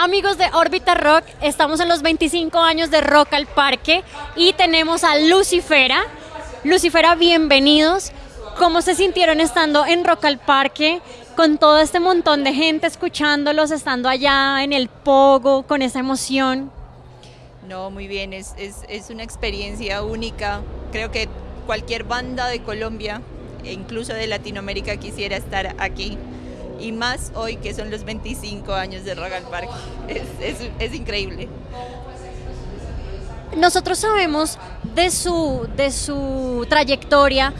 amigos de Orbita Rock, estamos en los 25 años de Rock al Parque y tenemos a Lucifera. Lucifera, bienvenidos. ¿Cómo se sintieron estando en Rock al Parque con todo este montón de gente escuchándolos, estando allá en el pogo, con esa emoción? No, muy bien, es, es, es una experiencia única. Creo que cualquier banda de Colombia, e incluso de Latinoamérica, quisiera estar aquí y más hoy que son los 25 años de Rock al Parque. Es, es, es, increíble. Nosotros sabemos de su, de su trayectoria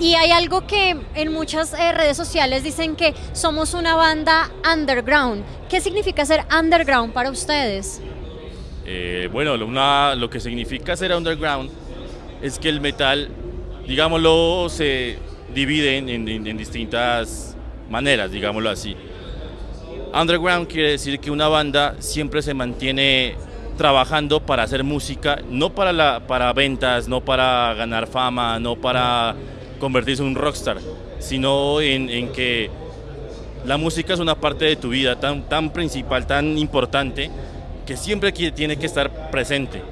y hay algo que en muchas eh, redes sociales dicen que somos una banda underground. ¿Qué significa ser underground para ustedes? Eh, bueno, una, lo que significa ser underground es que el metal, digámoslo, se divide en, en, en distintas maneras, digámoslo así. Underground quiere decir que una banda siempre se mantiene trabajando para hacer música, no para, la, para ventas, no para ganar fama, no para convertirse en un rockstar, sino en, que la música es una parte de tu vida tan, tan principal, tan importante, que siempre tiene que estar presente.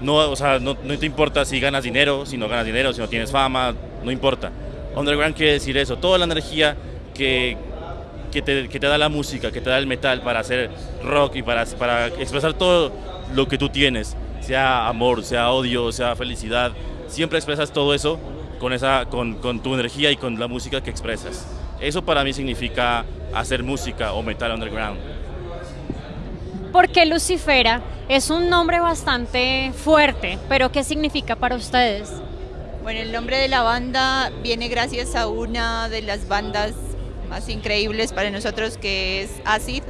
No, o sea, no te importa si ganas dinero, si no ganas dinero, si no tienes fama, no importa. Underground quiere decir eso, toda la energía que, que, te, que, te, da la música, que te da el metal para hacer rock y para, para expresar todo lo que tú tienes, sea amor, sea odio, sea felicidad, siempre expresas todo eso con, esa, con, con tu energía y con la música que expresas. Eso para mí significa hacer música o metal underground. Porque Lucifera es un nombre bastante fuerte, pero ¿qué significa para ustedes? Bueno, el nombre de la banda viene gracias a una de las bandas más increíbles para nosotros que es Acid.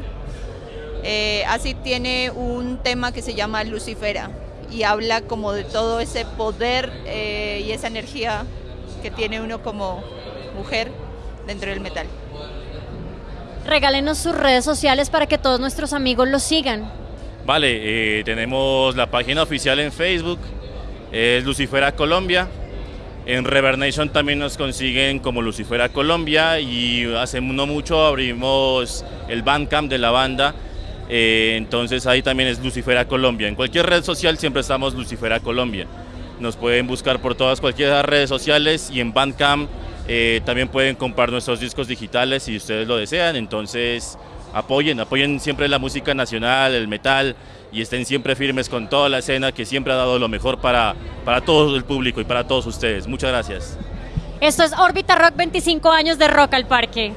Eh, Acid tiene un tema que se llama Lucifera y habla como de todo ese poder eh, y esa energía que tiene uno como mujer dentro del metal. Regálenos sus redes sociales para que todos nuestros amigos los sigan. Vale, eh, tenemos la página oficial en Facebook, es Lucifera Colombia, en Revernation también nos consiguen como Lucifera Colombia y hace no mucho abrimos el Bandcamp de la banda, eh, entonces ahí también es Lucifera Colombia. En cualquier red social siempre estamos Lucifera Colombia. Nos pueden buscar por todas cualquier redes sociales y en Bandcamp eh, también pueden comprar nuestros discos digitales si ustedes lo desean, entonces apoyen, apoyen siempre la música nacional, el metal, y estén siempre firmes con toda la escena que siempre ha dado lo mejor para, para todo el público y para todos ustedes. Muchas gracias. Esto es Órbita Rock 25 años de Rock al Parque.